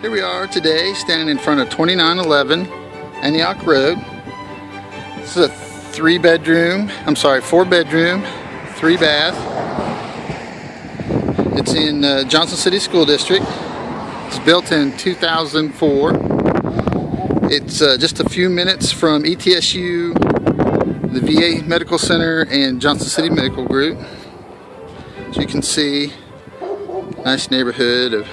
Here we are today standing in front of 2911 Antioch Road. This is a three bedroom, I'm sorry, four bedroom, three bath. It's in uh, Johnson City School District. It's built in 2004. It's uh, just a few minutes from ETSU, the VA Medical Center, and Johnson City Medical Group. As you can see, nice neighborhood of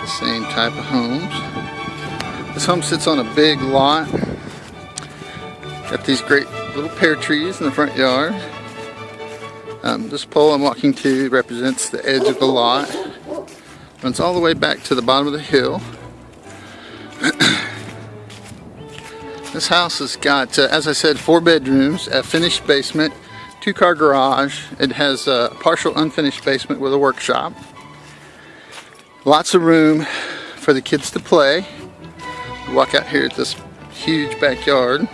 the same type of homes. This home sits on a big lot. Got these great little pear trees in the front yard. Um, this pole I'm walking to represents the edge of the lot. Runs all the way back to the bottom of the hill. this house has got, uh, as I said, four bedrooms, a finished basement, two car garage. It has a partial unfinished basement with a workshop. Lots of room for the kids to play. Walk out here at this huge backyard.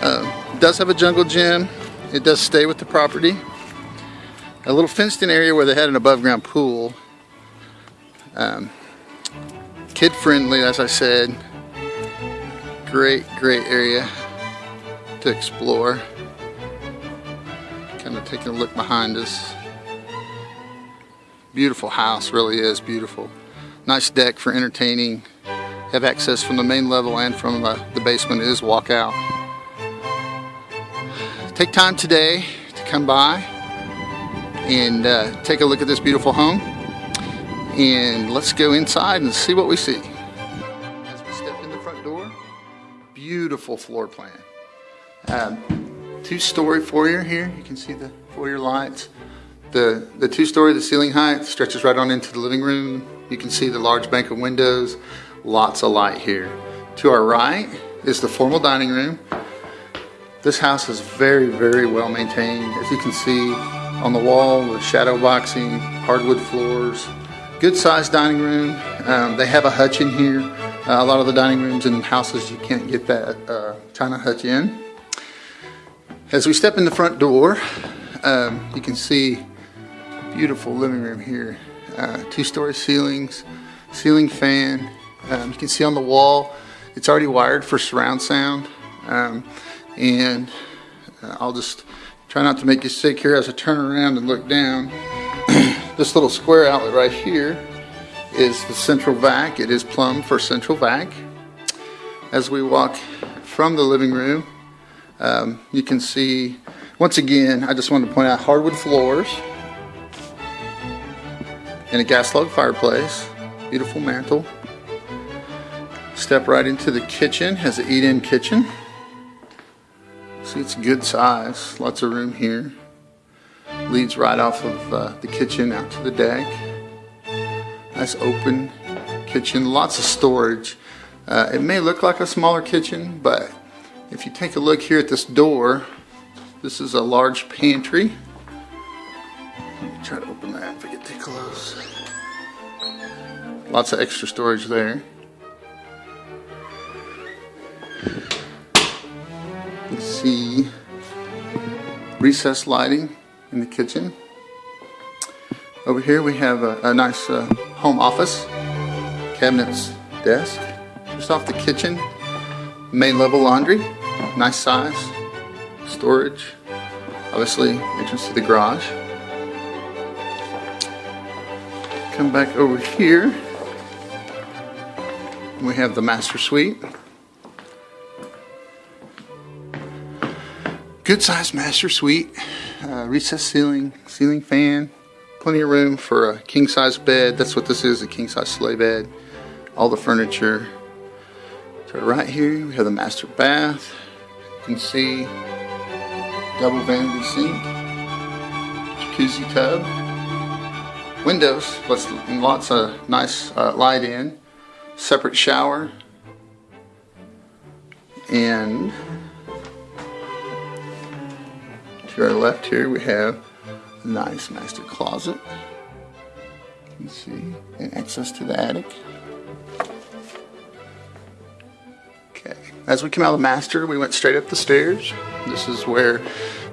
Uh, does have a jungle gym. It does stay with the property. A little fenced in area where they had an above ground pool. Um, kid friendly as I said. Great, great area to explore kind of taking a look behind us. Beautiful house, really is beautiful. Nice deck for entertaining. Have access from the main level and from uh, the basement. Is walkout. Take time today to come by and uh, take a look at this beautiful home. And let's go inside and see what we see. As we step in the front door, beautiful floor plan. Um, two-story foyer here. You can see the foyer lights. The, the two-story, the ceiling height stretches right on into the living room. You can see the large bank of windows. Lots of light here. To our right is the formal dining room. This house is very, very well maintained. As you can see on the wall, the shadow boxing, hardwood floors. Good sized dining room. Um, they have a hutch in here. Uh, a lot of the dining rooms in houses, you can't get that uh, china hutch in. As we step in the front door, um, you can see beautiful living room here. Uh, two-story ceilings, ceiling fan. Um, you can see on the wall, it's already wired for surround sound. Um, and uh, I'll just try not to make you sick here as I turn around and look down. this little square outlet right here is the central vac. It is plumbed for central vac. As we walk from the living room, um, you can see, once again, I just wanted to point out hardwood floors and a gas log fireplace, beautiful mantle. Step right into the kitchen, has an eat-in kitchen. See, it's good size, lots of room here. Leads right off of uh, the kitchen out to the deck. Nice open kitchen, lots of storage. Uh, it may look like a smaller kitchen, but if you take a look here at this door, this is a large pantry. Try to open that if I get too close. Lots of extra storage there. You see recessed lighting in the kitchen. Over here we have a, a nice uh, home office, cabinets, desk. Just off the kitchen, main level laundry, nice size, storage, obviously entrance to the garage. Come back over here, we have the master suite. Good sized master suite, uh, recessed ceiling, ceiling fan, plenty of room for a king size bed. That's what this is, a king size sleigh bed. All the furniture, So right here we have the master bath. You can see double vanity sink, jacuzzi tub, windows, lots, lots of nice uh, light in, separate shower, and to our left here we have a nice master closet. You see, and access to the attic. Okay, as we came out of the master, we went straight up the stairs. This is where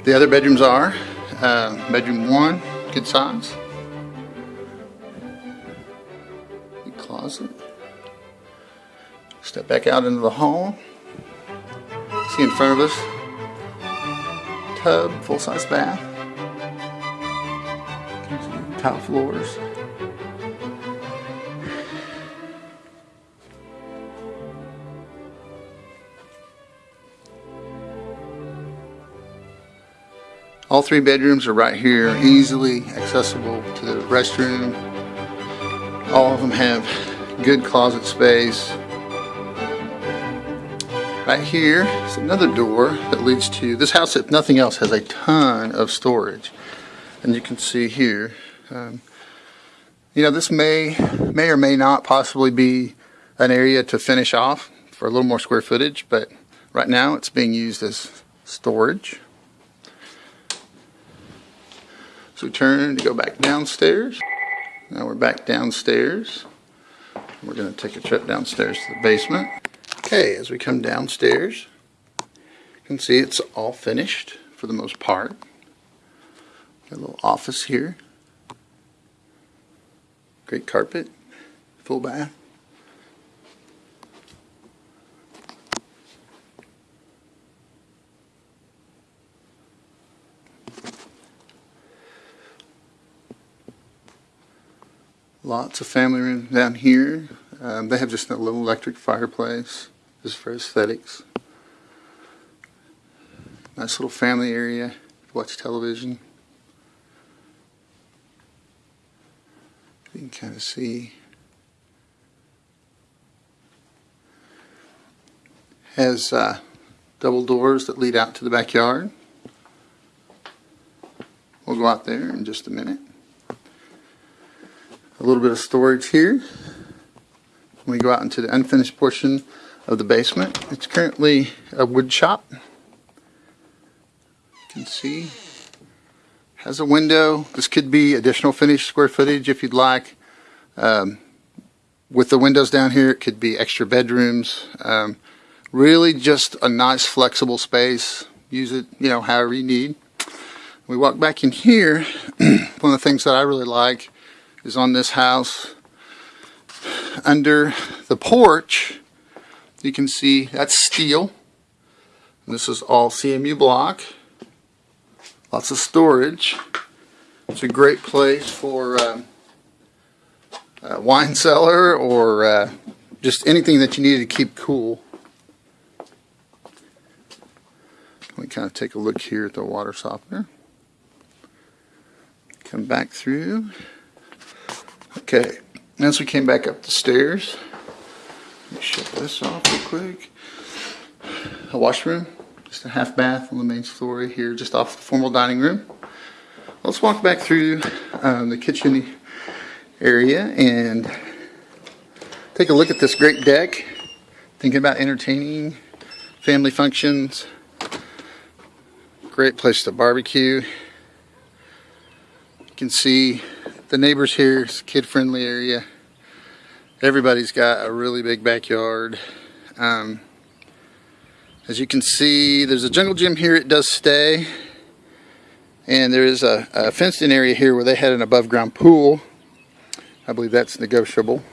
the other bedrooms are. Uh, bedroom one, good size. Closet. Step back out into the hall. See in front of us, tub, full-size bath. Tile floors. All three bedrooms are right here, easily accessible to the restroom. All of them have good closet space. Right here is another door that leads to this house. If nothing else, has a ton of storage, and you can see here. Um, you know, this may may or may not possibly be an area to finish off for a little more square footage, but right now it's being used as storage. So we turn to go back downstairs. Now we're back downstairs. We're going to take a trip downstairs to the basement. Okay, as we come downstairs, you can see it's all finished for the most part. Got a little office here. Great carpet, full bath. Lots of family room down here. Um, they have just a little electric fireplace, just for aesthetics. Nice little family area to watch television. You can kind of see. Has uh, double doors that lead out to the backyard. We'll go out there in just a minute a little bit of storage here. We go out into the unfinished portion of the basement. It's currently a wood shop. You can see has a window. This could be additional finished square footage if you'd like. Um, with the windows down here, it could be extra bedrooms. Um, really just a nice flexible space. Use it, you know, however you need. We walk back in here. One of the things that I really like is on this house. Under the porch, you can see that's steel. This is all CMU block. Lots of storage. It's a great place for um, a wine cellar or uh, just anything that you need to keep cool. Let me kind of take a look here at the water softener. Come back through. Okay, as we came back up the stairs, let me shut this off real quick. A washroom, just a half bath on the main floor here, just off the formal dining room. Let's walk back through um, the kitchen area and take a look at this great deck. Thinking about entertaining, family functions. Great place to barbecue. You can see the neighbors here, it's a kid-friendly area. Everybody's got a really big backyard. Um, as you can see, there's a jungle gym here. It does stay. And there is a, a fenced-in area here where they had an above-ground pool. I believe that's negotiable.